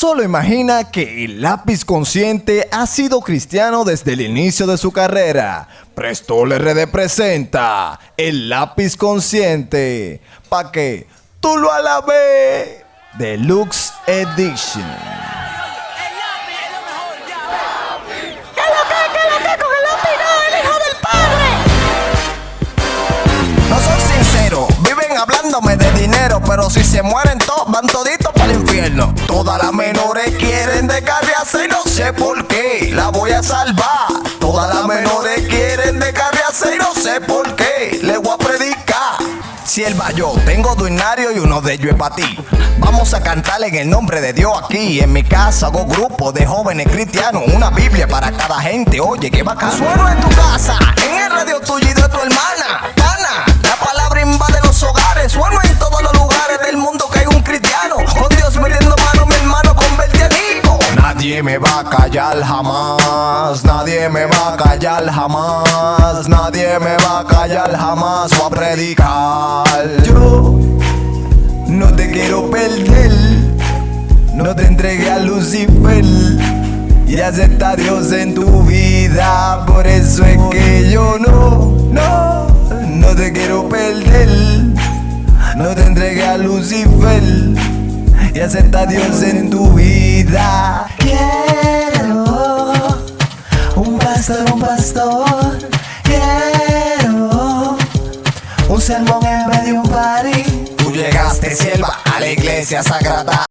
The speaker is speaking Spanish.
Solo imagina que el lápiz consciente ha sido cristiano desde el inicio de su carrera. Prestol RD presenta el lápiz consciente. Pa' que tú lo alabes. Deluxe Edition. ¿Qué lo que, qué lo que con el lápiz no, el hijo del padre? No soy sincero, viven hablándome de dinero, pero si se mueren todos, van toditos sé por qué, la voy a salvar. Todas las menores quieren de carriaza y no sé por qué, le voy a predicar. Sierva yo, tengo duinario y uno de ellos es para ti. Vamos a cantar en el nombre de Dios aquí. En mi casa hago grupo de jóvenes cristianos, una Biblia para cada gente. Oye, qué bacán. Sueno en tu casa, Nadie me va a callar jamás. Nadie me va a callar jamás. Nadie me va a callar jamás. Voy a predicar. Yo no te quiero perder. No te entregué a Lucifer. Y acepta a Dios en tu vida. Por eso es que yo no, no, no te quiero perder. No te entregué a Lucifer. Y acepta a Dios en tu vida. Pastor, un pastor. Quiero un sermón en vez de un party. Tú llegaste, sierva, a la iglesia sagrada.